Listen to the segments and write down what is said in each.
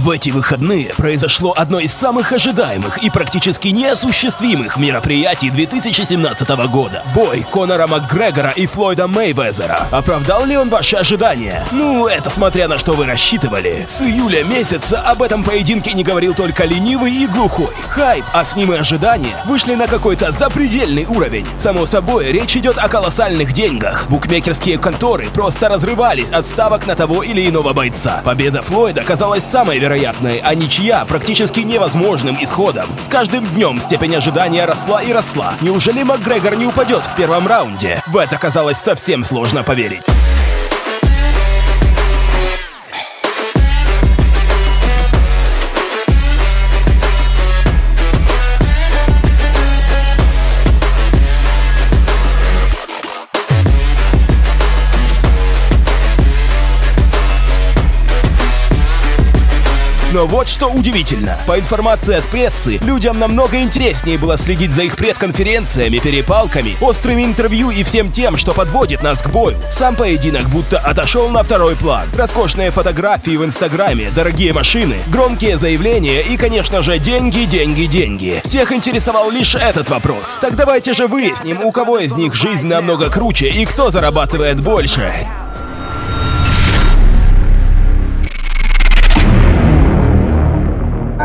В эти выходные произошло одно из самых ожидаемых и практически неосуществимых мероприятий 2017 года. Бой Конора Макгрегора и Флойда Мейвезера. Оправдал ли он ваши ожидания? Ну, это смотря на что вы рассчитывали. С июля месяца об этом поединке не говорил только ленивый и глухой. Хайп, а с ним и ожидания, вышли на какой-то запредельный уровень. Само собой, речь идет о колоссальных деньгах. Букмекерские конторы просто разрывались от ставок на того или иного бойца. Победа Флойда казалась самой вероятной, а ничья практически невозможным исходом. С каждым днем степень ожидания росла и росла. Неужели Макгрегор не упадет в первом раунде? В это казалось совсем сложно поверить. Но вот что удивительно. По информации от прессы, людям намного интереснее было следить за их пресс-конференциями, перепалками, острыми интервью и всем тем, что подводит нас к бою. Сам поединок будто отошел на второй план. Роскошные фотографии в Инстаграме, дорогие машины, громкие заявления и, конечно же, деньги, деньги, деньги. Всех интересовал лишь этот вопрос. Так давайте же выясним, у кого из них жизнь намного круче и кто зарабатывает больше.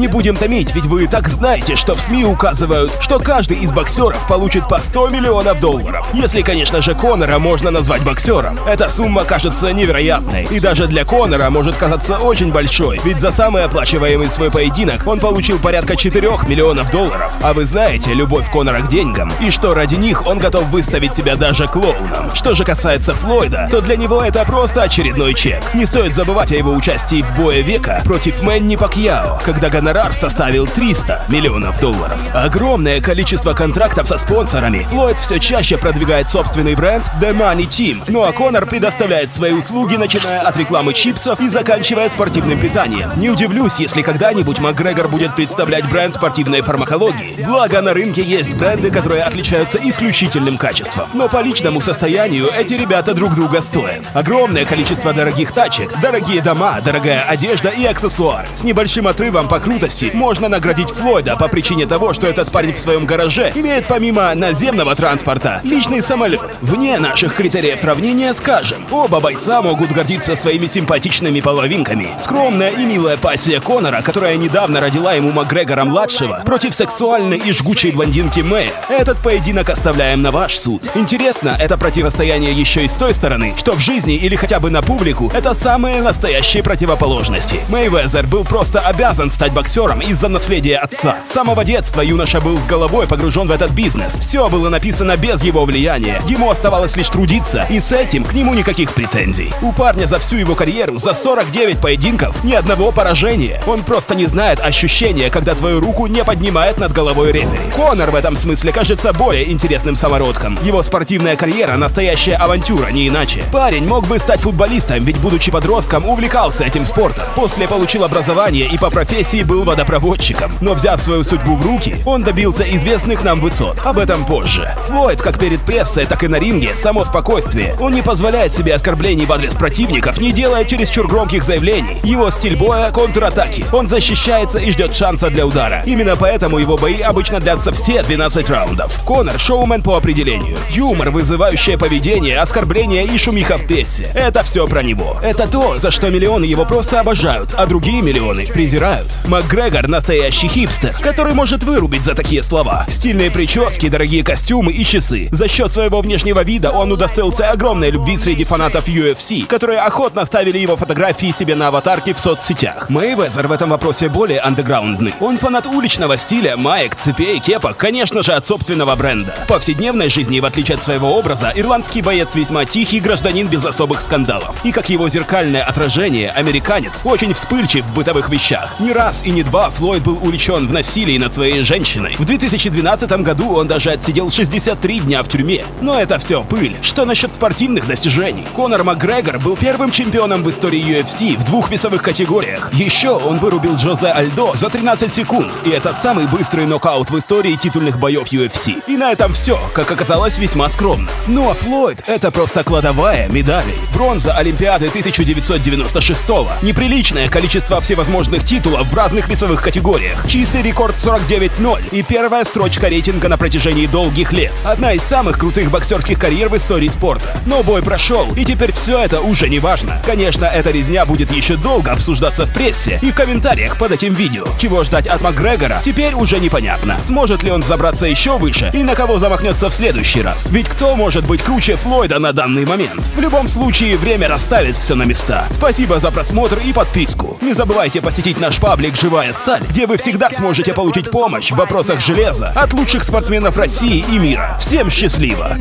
Не будем томить, ведь вы так знаете, что в СМИ указывают, что каждый из боксеров получит по 100 миллионов долларов. Если, конечно же, Конора можно назвать боксером. Эта сумма кажется невероятной. И даже для Конора может казаться очень большой, ведь за самый оплачиваемый свой поединок он получил порядка 4 миллионов долларов. А вы знаете любовь Конора к деньгам, и что ради них он готов выставить себя даже клоуном. Что же касается Флойда, то для него это просто очередной чек. Не стоит забывать о его участии в бое века против Мэнни Пакьяо, когда гонорар составил 300 миллионов долларов. Огромное количество контрактов со спонсорами. Флойд все чаще продвигает собственный бренд The Money Team. Ну а Конор предоставляет свои услуги, начиная от рекламы чипсов и заканчивая спортивным питанием. Не удивлюсь, если когда-нибудь Макгрегор будет представлять бренд спортивной фармакологии. Благо на рынке есть бренды, которые отличаются исключительным качеством. Но по личному состоянию эти ребята друг друга стоят. Огромное количество дорогих тачек, дорогие дома, дорогая одежда и аксессуар. С небольшим отрывом по крутости можно наградить Флойда по причине того, что этот парень в своем гараже имеет помимо наземного транспорта личный самолет. Вне наших критериев сравнения скажем, оба бойца могут гордиться своими симпатичными половинками. Скромная и милая пассия Конора, которая недавно родила ему Макгрегора-младшего, против сексуальной и жгучей блондинки Мэя. Этот поединок оставляем на ваш суд. Интересно, это противостояние еще и с той стороны, что в жизни или хотя бы на публику это самые настоящие противоположности. Мэйвезер был просто обязан стать боксером из-за наследия отца. С самого детства юноша был с головой погружен в этот бизнес. Все было написано без его влияния. Ему оставалось лишь трудиться, и с этим к нему никаких претензий. У парня за всю его карьеру, за 49 поединков, ни одного поражения. Он просто не знает ощущения, когда твою руку не поднимает над головой рефери. Конор в этом смысле кажется более интересным самородком. Его спортивная карьера — настоящая авантюра, не иначе. Парень мог бы стать футболистом, ведь будучи подростком, увлекался этим спортом. После получил образование и по профессии был водопроводчиком. Но взяв свою судьбу в руки, он добился известных нам высот. Об этом позже. Флойд, как перед прессой, так и на ринге, само спокойствие. Он не позволяет себе оскорблений в адрес противников, не делая чересчур громких заявлений. Его стиль боя — контратаки. Он защищается и ждет шанса для удара. Именно поэтому его бои обычно длятся все 12 раундов. Конор — шоумен по определению. Юмор, вызывающее поведение, оскорбления и шумиха в прессе. Это все про него. Это то, за что миллионы его просто обожают, а другие миллионы презирают. Макгрегор — настоящий хипстер, который может вырубить за такие слова. Стильные прически, дорогие костюмы и часы. За счет своего внешнего вида он удостоился огромной любви среди фанатов UFC, которые охотно ставили его фотографии себе на аватарки в соцсетях. Мэйвезер в этом вопросе более андеграундный. Он фанат уличного стиля, маек, цепей, кепок, конечно же, от собственного бренда. В повседневной жизни, в отличие от своего образа, ирландский боец весьма тихий гражданин без особых скандалов. И как его зеркальное отражение, американец очень вспыльчив в бытовых вещах. Не раз и не два Флойд был увлечен в насилии над своей женщиной. В 2012 году он даже отсидел 63 дня в тюрьме. Но это все пыль. Что насчет спортивных достижений? Конор Макгрегор был первым чемпионом в истории UFC в двух весовых категориях. Еще он вырубил Джозе Альдо за 13 секунд, и это самый быстрый нокаут в истории титульных боев UFC. И на этом все, как оказалось, весьма скромно. Ну а Флойд — это просто кладовая медалей. Бронза Олимпиады 1996 -го. Неприличное количество всевозможных титулов в разных весовых категориях. Чистый рекорд 49-0 и первая строчка рейтинга на протяжении долгих лет. Одна из самых крутых боксерских карьер в истории спорта. Но бой прошел, и теперь все это уже не важно. Конечно, эта резня будет еще долго обсуждаться в прессе и в комментариях под этим видео. Чего ждать от Макгрегора, теперь уже непонятно. Сможет ли он забраться еще выше и на кого замахнется в следующий раз? Ведь кто может быть круче Флойда на данный момент? В любом случае, время расставит все на места. Спасибо за просмотр и подписку. Не забывайте посетить наш паблик «Живая сталь», где вы всегда сможете получить помощь в вопросах железа от лучших спортсменов России и мира. Всем счастливо!